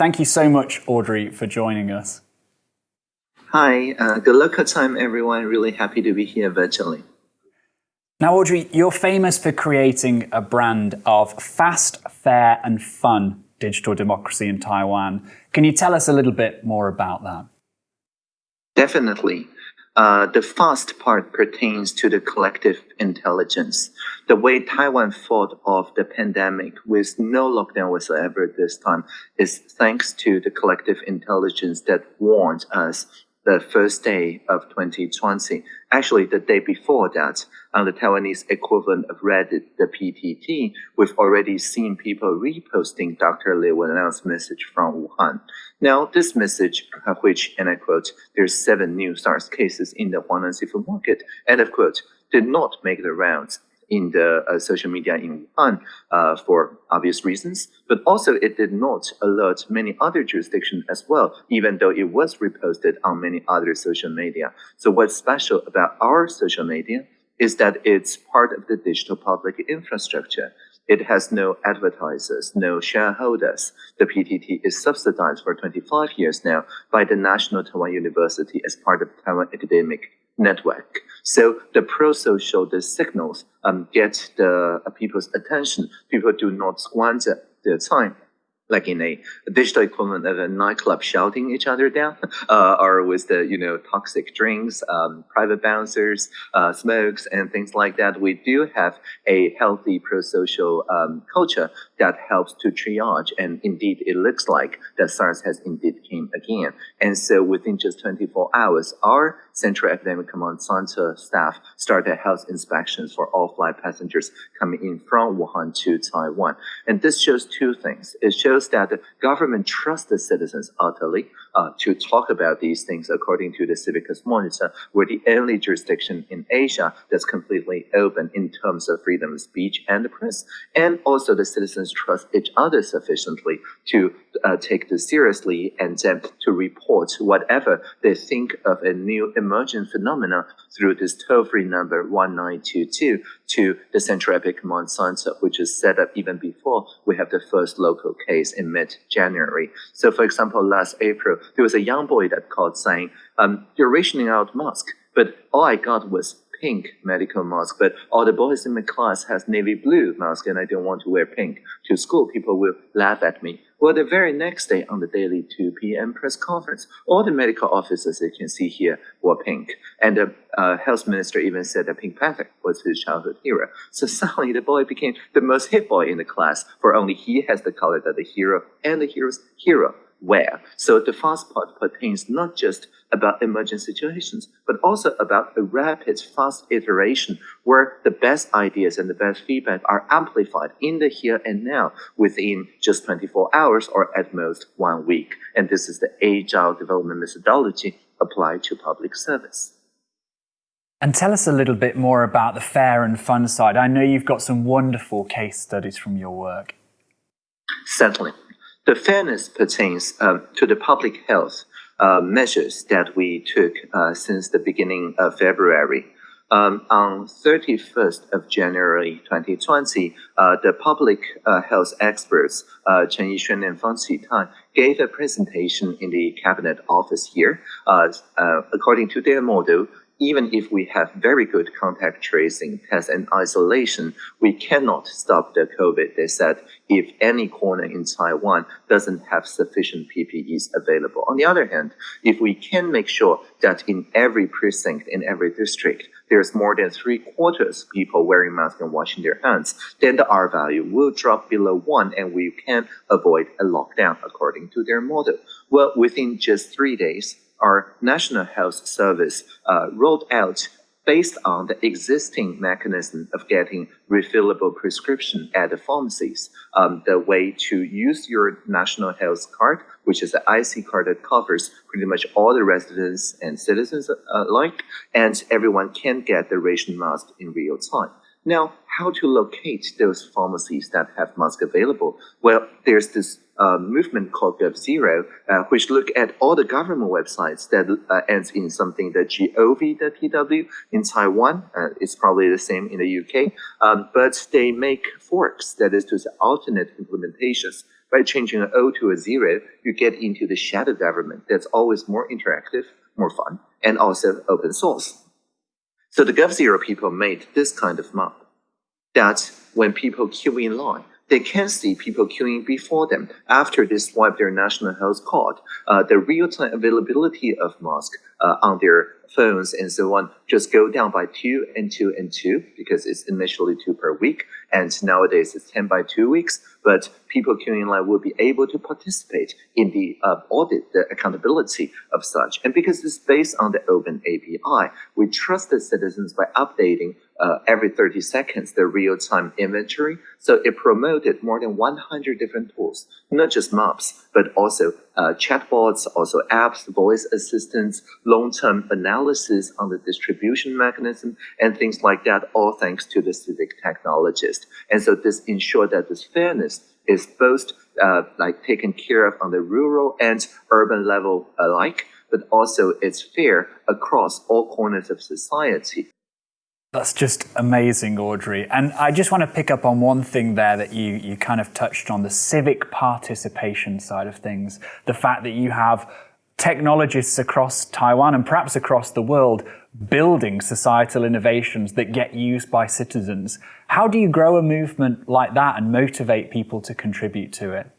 Thank you so much, Audrey, for joining us. Hi, uh, good local time, everyone. Really happy to be here virtually. Now, Audrey, you're famous for creating a brand of fast, fair, and fun digital democracy in Taiwan. Can you tell us a little bit more about that? Definitely. Uh, the fast part pertains to the collective intelligence. The way Taiwan fought off the pandemic with no lockdown whatsoever this time is thanks to the collective intelligence that warned us the first day of 2020. Actually, the day before that, on the Taiwanese equivalent of Reddit, the PTT, we've already seen people reposting Dr. Li Wenliang's message from Wuhan. Now, this message, which, and I quote, there's seven new SARS cases in the Huanan seafood market, end of quote, did not make the rounds in the uh, social media in Wuhan uh, for obvious reasons, but also it did not alert many other jurisdictions as well, even though it was reposted on many other social media. So what's special about our social media is that it's part of the digital public infrastructure. It has no advertisers, no shareholders. The PTT is subsidized for 25 years now by the National Taiwan University as part of Taiwan Academic Network. So the pro-social, the signals um, get the uh, people's attention. People do not squander their time like in a, digital equivalent of a nightclub shouting each other down, uh, or with the you know toxic drinks, um, private bouncers, uh, smokes, and things like that. We do have a healthy pro-social um, culture that helps to triage, and indeed, it looks like that SARS has indeed came again. And so, within just 24 hours, our Central Epidemic Command Center staff started health inspections for all flight passengers coming in from Wuhan to Taiwan. And this shows two things. It shows that the government trusts the citizens utterly uh, to talk about these things according to the Civicus Monitor. We're the only jurisdiction in Asia that's completely open in terms of freedom of speech and the press. And also the citizens trust each other sufficiently to uh, take this seriously and then to report whatever they think of a new emerging phenomena through this toll-free number 1922 to the Central Epidemic Command Center, which is set up even before we have the first local case in mid-January. So for example, last April, there was a young boy that called saying, um, you're rationing out mask, but all I got was pink medical mask, but all the boys in my class has navy blue mask and I don't want to wear pink to school. People will laugh at me. Well, the very next day on the daily 2 p.m. press conference, all the medical officers you can see here were pink. And the uh, health minister even said that Pink Panther was his childhood hero. So suddenly the boy became the most hit boy in the class, for only he has the color that the hero and the hero's hero where. So the fast part pertains not just about emergent situations, but also about a rapid, fast iteration where the best ideas and the best feedback are amplified in the here and now within just 24 hours or at most one week. And this is the agile development methodology applied to public service. And tell us a little bit more about the fair and fun side. I know you've got some wonderful case studies from your work. Certainly. The fairness pertains um, to the public health uh, measures that we took uh, since the beginning of February. Um, on 31st of January 2020, uh, the public uh, health experts, uh, Chen Yixuan and Fang Qitan, gave a presentation in the cabinet office here. Uh, according to their model, even if we have very good contact tracing, test, and isolation, we cannot stop the COVID. They said if any corner in Taiwan doesn't have sufficient PPEs available. On the other hand, if we can make sure that in every precinct, in every district, there's more than three quarters people wearing masks and washing their hands, then the R value will drop below one and we can avoid a lockdown according to their model. Well, within just three days, our National Health Service uh, rolled out based on the existing mechanism of getting refillable prescription at the pharmacies, um, the way to use your national health card, which is the IC card that covers pretty much all the residents and citizens alike, and everyone can get the ration mask in real time. Now, how to locate those pharmacies that have masks available? Well, there's this uh, movement called GovZero, uh, which look at all the government websites that uh, ends in something that gov.tw in Taiwan. Uh, it's probably the same in the UK, um, but they make forks, that is to say, alternate implementations. By changing an O to a zero, you get into the shadow government that's always more interactive, more fun, and also open source. So the GovZero people made this kind of map that when people queue in line, they can see people queuing before them after they swipe their national health card. Uh, the real-time availability of masks uh, on their phones and so on just go down by two and two and two because it's initially two per week and nowadays it's 10 by two weeks but people queuing in line will be able to participate in the uh, audit the accountability of such. And because it's based on the open api we trust the citizens by updating uh, every 30 seconds the real-time inventory so it promoted more than 100 different tools not just maps but also uh, chatbots also apps voice assistants long-term analysis on the distribution mechanism and things like that, all thanks to the civic technologist. And so this ensured that this fairness is both uh, like taken care of on the rural and urban level alike, but also it's fair across all corners of society. That's just amazing, Audrey. And I just want to pick up on one thing there that you, you kind of touched on, the civic participation side of things. The fact that you have technologists across Taiwan and perhaps across the world building societal innovations that get used by citizens. How do you grow a movement like that and motivate people to contribute to it?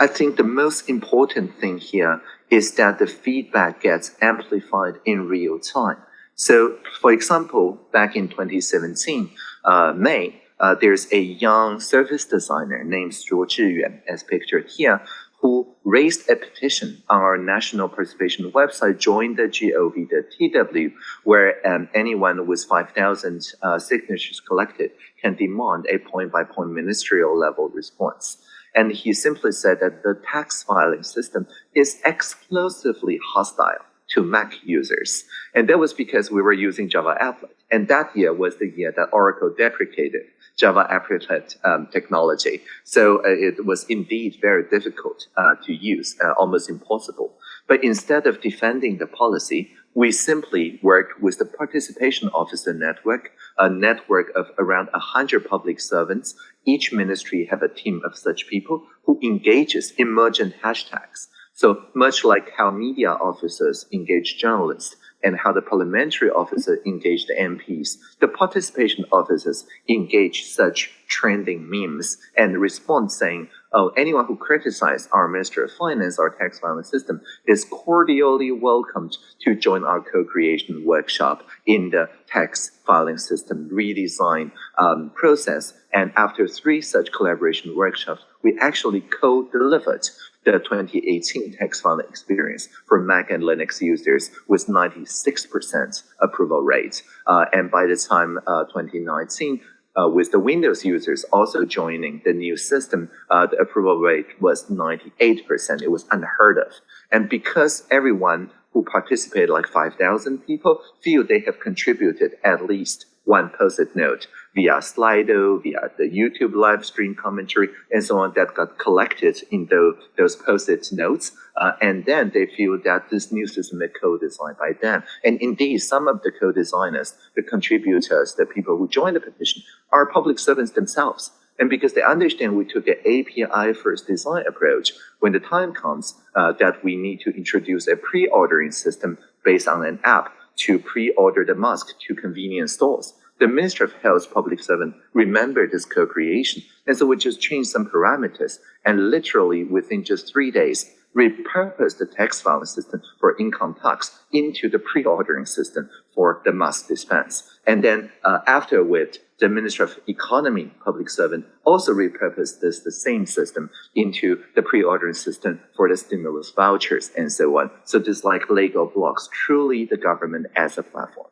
I think the most important thing here is that the feedback gets amplified in real time. So, for example, back in 2017, uh, May, uh, there's a young service designer named Zhuo Zhiyuan, as pictured here, who raised a petition on our national participation website, join the gov.tw, where um, anyone with 5,000 uh, signatures collected can demand a point-by-point ministerial level response. And he simply said that the tax filing system is exclusively hostile to Mac users. And that was because we were using Java Applet. And that year was the year that Oracle deprecated Java applet um, technology. So uh, it was indeed very difficult uh, to use, uh, almost impossible. But instead of defending the policy, we simply worked with the participation officer network, a network of around 100 public servants. Each ministry have a team of such people who engages emergent hashtags. So much like how media officers engage journalists, and how the parliamentary officer engaged the MPs. The participation officers engage such trending memes and respond saying, oh, anyone who criticizes our Minister of Finance or tax filing system is cordially welcomed to join our co-creation workshop in the tax filing system redesign um, process. And after three such collaboration workshops, we actually co-delivered the 2018 tax filing experience for Mac and Linux users with 96% approval rate. Uh, and by the time uh, 2019, uh, with the Windows users also joining the new system, uh, the approval rate was 98%. It was unheard of. And because everyone who participated, like 5,000 people, feel they have contributed at least one post-it note via Slido, via the YouTube live stream commentary, and so on that got collected in the, those post-it notes. Uh, and then they feel that this new system is co-designed by them. And indeed, some of the co-designers, the contributors, the people who joined the petition are public servants themselves. And because they understand we took an API first design approach, when the time comes uh, that we need to introduce a pre-ordering system based on an app, to pre-order the mask to convenience stores. The Minister of Health public servant remembered this co-creation, and so we just changed some parameters, and literally within just three days, repurposed the tax filing system for income tax into the pre-ordering system for the mask dispense. And then uh, afterward, the Minister of Economy public servant also repurposed this the same system into the pre-ordering system for the stimulus vouchers and so on. So just like Lego blocks, truly the government as a platform.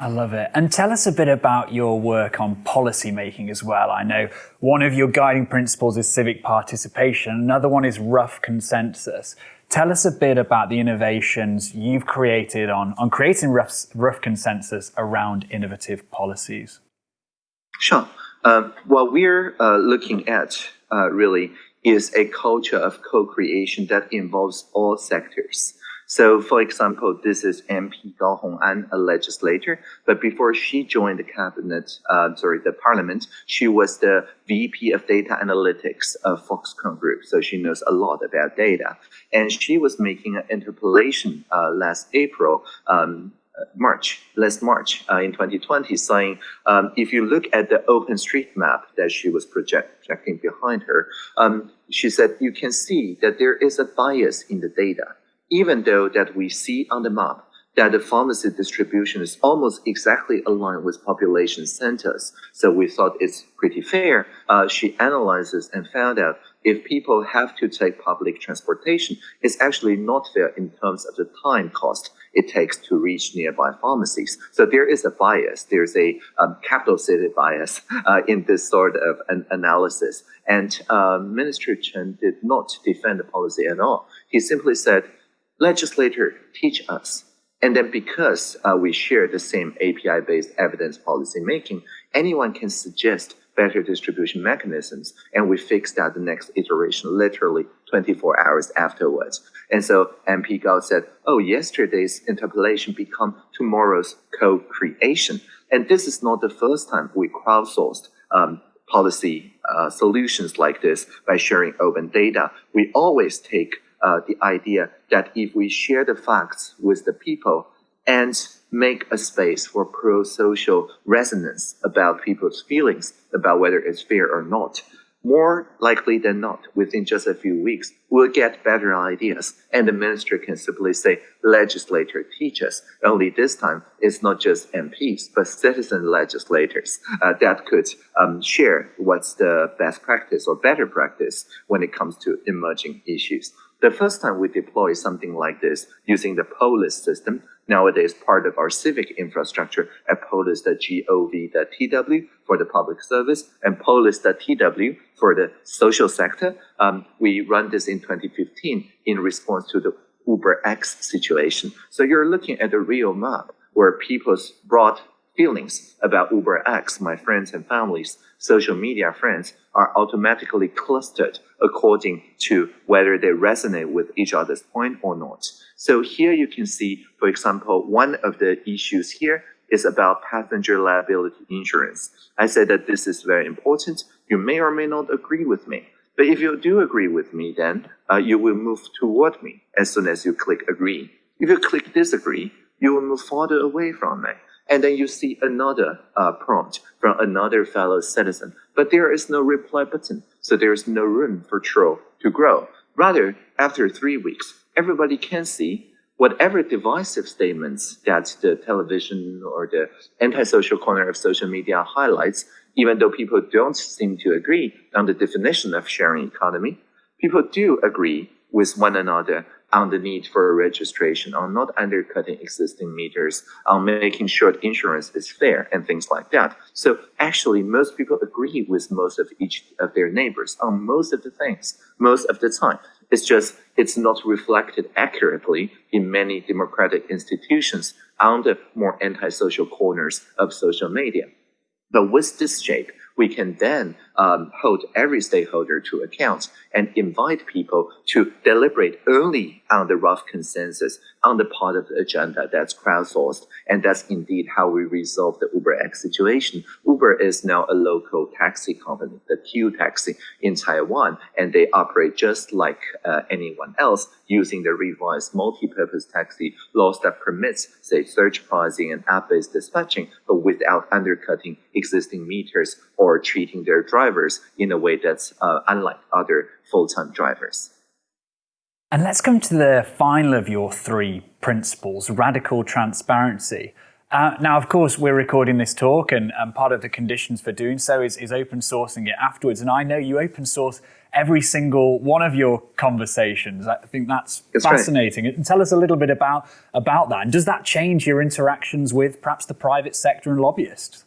I love it. And tell us a bit about your work on policy making as well. I know one of your guiding principles is civic participation. Another one is rough consensus. Tell us a bit about the innovations you've created on, on creating rough, rough consensus around innovative policies. Sure. Um, what we're uh, looking at uh, really is a culture of co-creation that involves all sectors. So, for example, this is MP Gao Hong'an, a legislator, but before she joined the cabinet, uh, sorry, the parliament, she was the VP of data analytics of Foxconn Group. So she knows a lot about data. And she was making an interpellation uh, last April um, March, last March uh, in 2020, saying um, if you look at the OpenStreetMap that she was project, projecting behind her, um, she said you can see that there is a bias in the data, even though that we see on the map that the pharmacy distribution is almost exactly aligned with population centers. So we thought it's pretty fair. Uh, she analyzes and found out if people have to take public transportation, it's actually not fair in terms of the time cost it takes to reach nearby pharmacies. So there is a bias. There's a um, capital city bias uh, in this sort of an analysis. And uh, Minister Chen did not defend the policy at all. He simply said, legislator, teach us. And then because uh, we share the same API-based evidence policy making, anyone can suggest better distribution mechanisms. And we fixed that the next iteration literally 24 hours afterwards. And so MP Gao said, oh, yesterday's interpellation become tomorrow's co-creation. And this is not the first time we crowdsourced um, policy uh, solutions like this by sharing open data. We always take uh, the idea that if we share the facts with the people and make a space for pro-social resonance about people's feelings about whether it's fair or not, more likely than not, within just a few weeks, we'll get better ideas. And the minister can simply say, legislator teach us. Only this time, it's not just MPs, but citizen legislators uh, that could um, share what's the best practice or better practice when it comes to emerging issues. The first time we deploy something like this using the Polis system, nowadays part of our civic infrastructure at polis.gov.tw for the public service and polis.tw for the social sector. Um, we run this in 2015 in response to the Uber X situation. So you're looking at a real map where people's broad feelings about Uber X, my friends and families, social media friends, are automatically clustered according to whether they resonate with each other's point or not. So here you can see, for example, one of the issues here is about passenger liability insurance. I said that this is very important. You may or may not agree with me. But if you do agree with me, then uh, you will move toward me as soon as you click agree. If you click disagree, you will move farther away from me. And then you see another uh, prompt from another fellow citizen. But there is no reply button, so there is no room for troll to grow. Rather, after three weeks, everybody can see whatever divisive statements that the television or the antisocial corner of social media highlights, even though people don't seem to agree on the definition of sharing economy, people do agree with one another on the need for a registration, on not undercutting existing meters, on making sure insurance is fair and things like that. So actually, most people agree with most of each of their neighbors on most of the things, most of the time. It's just, it's not reflected accurately in many democratic institutions on the more antisocial corners of social media. But with this shape, we can then um, hold every stakeholder to account and invite people to deliberate only on the rough consensus on the part of the agenda that's crowdsourced. And that's indeed how we resolve the UberX situation. Uber is now a local taxi company, the Q taxi in Taiwan, and they operate just like uh, anyone else using the revised multi-purpose taxi laws that permits, say, surge pricing and app-based dispatching, but without undercutting existing meters or treating their drivers in a way that's uh, unlike other full-time drivers. And let's come to the final of your three principles, radical transparency. Uh, now, of course, we're recording this talk, and, and, part of the conditions for doing so is, is open sourcing it afterwards. And I know you open source every single one of your conversations. I think that's, that's fascinating. Right. And tell us a little bit about, about that. And does that change your interactions with perhaps the private sector and lobbyists?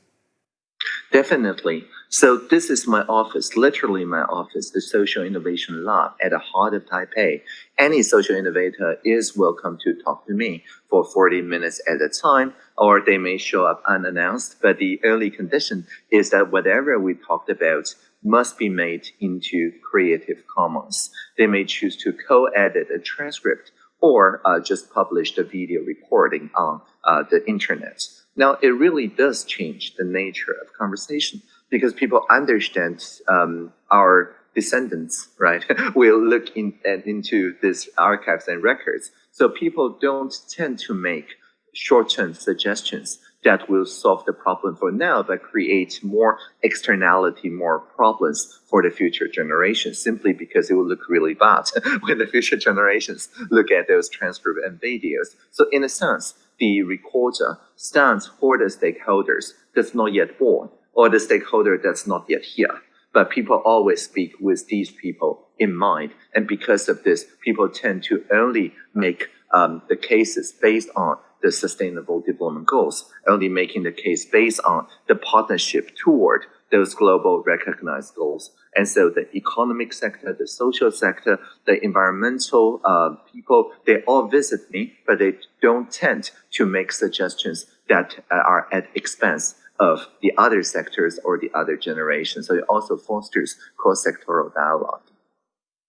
Definitely. So this is my office, literally my office, the Social Innovation Lab at the heart of Taipei. Any social innovator is welcome to talk to me for 40 minutes at a time, or they may show up unannounced. But the only condition is that whatever we talked about must be made into Creative Commons. They may choose to co-edit a transcript or uh, just publish the video recording on uh, the internet. Now, it really does change the nature of conversation because people understand um, our descendants, right, will look in, into these archives and records. So people don't tend to make short-term suggestions that will solve the problem for now, but create more externality, more problems for the future generations, simply because it will look really bad when the future generations look at those transcripts and videos. So in a sense, the recorder stands for the stakeholders that's not yet born, or the stakeholder that's not yet here. But people always speak with these people in mind. And because of this, people tend to only make um, the cases based on the sustainable development goals, only making the case based on the partnership toward those global recognized goals. And so the economic sector, the social sector, the environmental uh, people, they all visit me, but they don't tend to make suggestions that are at expense of the other sectors or the other generations. So it also fosters cross-sectoral dialogue.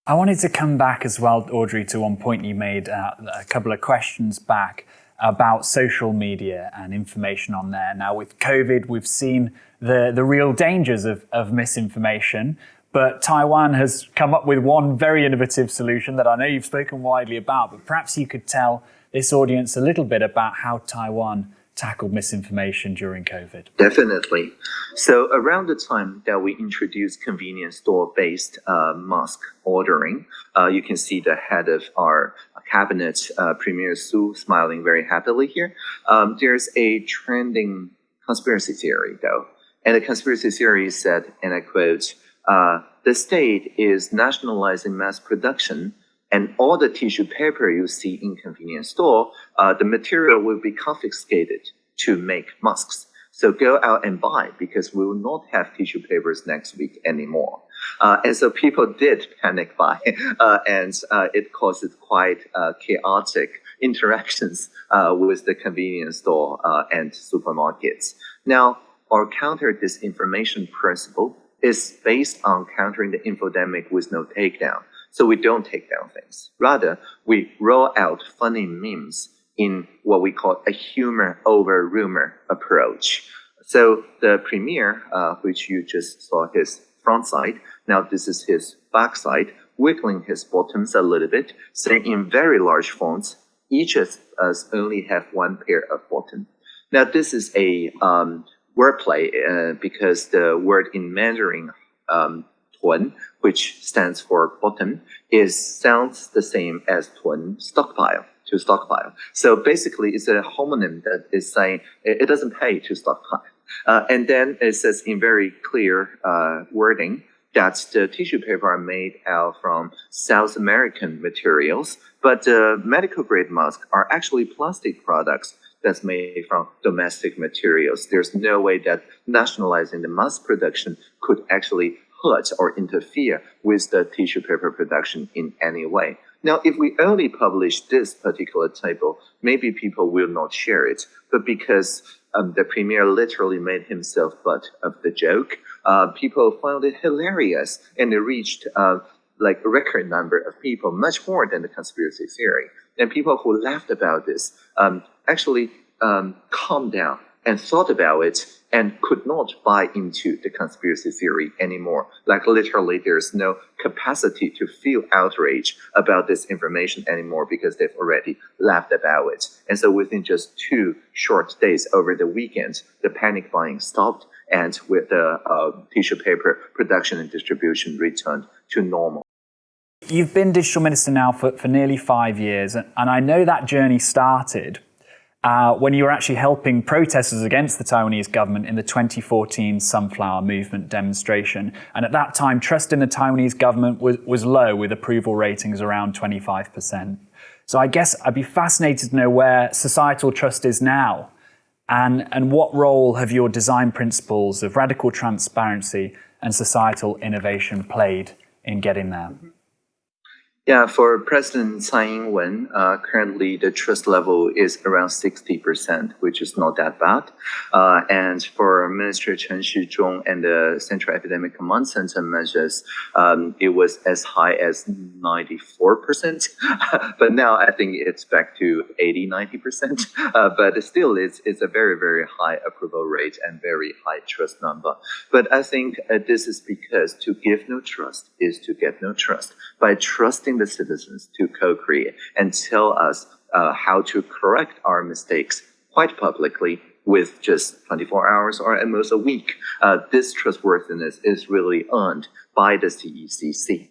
I wanted to come back as well, Audrey, to one point you made uh, a couple of questions back about social media and information on there. Now, with COVID, we've seen the, the real dangers of, of misinformation, but Taiwan has come up with one very innovative solution that I know you've spoken widely about, but perhaps you could tell this audience a little bit about how Taiwan tackled misinformation during COVID? Definitely. So around the time that we introduced convenience store-based uh, mask ordering, uh, you can see the head of our cabinet, uh, Premier Su, smiling very happily here. Um, there's a trending conspiracy theory, though. And the conspiracy theory said, and I quote, uh, the state is nationalizing mass production and all the tissue paper you see in convenience store, uh, the material will be confiscated to make masks. So go out and buy because we will not have tissue papers next week anymore. Uh, and so people did panic buy, uh, and uh, it caused quite uh, chaotic interactions uh, with the convenience store uh, and supermarkets. Now, our counter disinformation principle is based on countering the infodemic with no takedown. So we don't take down things. Rather, we roll out funny memes in what we call a humor over rumor approach. So the premier, uh, which you just saw his front side, now this is his back side, wiggling his bottoms a little bit, saying in very large fonts, each of us only have one pair of bottom. Now this is a um, wordplay uh, because the word in Mandarin um, Tuan, which stands for bottom, is sounds the same as Tuan stockpile to stockpile. So basically, it's a homonym that is saying it, doesn't pay to stockpile. Uh, and then it says in very clear uh, wording that the tissue paper are made out from South American materials, but the medical grade masks are actually plastic products that's made from domestic materials. There's no way that nationalizing the mass production could actually hurt or interfere with the tissue paper production in any way. Now, if we only publish this particular table, maybe people will not share it. But because um, the premier literally made himself butt of the joke, uh, people found it hilarious and it reached uh, like a record number of people, much more than the conspiracy theory. And people who laughed about this um, actually um, calmed down and thought about it and could not buy into the conspiracy theory anymore. Like literally, there's no capacity to feel outrage about this information anymore because they've already laughed about it. And so within just two short days over the weekend, the panic buying stopped and with the uh, tissue paper production and distribution returned to normal. You've been digital minister now for, for nearly five years, and I know that journey started uh, when you were actually helping protesters against the Taiwanese government in the 2014 Sunflower Movement demonstration. And at that time, trust in the Taiwanese government was, was low, with approval ratings around 25%. So I guess I'd be fascinated to know where societal trust is now and, and what role have your design principles of radical transparency and societal innovation played in getting there? Yeah, for President Tsai Ing-wen, uh, currently the trust level is around 60%, which is not that bad. Uh, and for Minister Chen Shizhong and the Central Epidemic Command Center measures, um, it was as high as 94%. but now I think it's back to 80, 90%. Uh, but still, it's, it's a very, very high approval rate and very high trust number. But I think uh, this is because to give no trust is to get no trust. By trusting the citizens to co-create and tell us uh, how to correct our mistakes quite publicly with just 24 hours or at most a week. Uh, this trustworthiness is really earned by the CECC.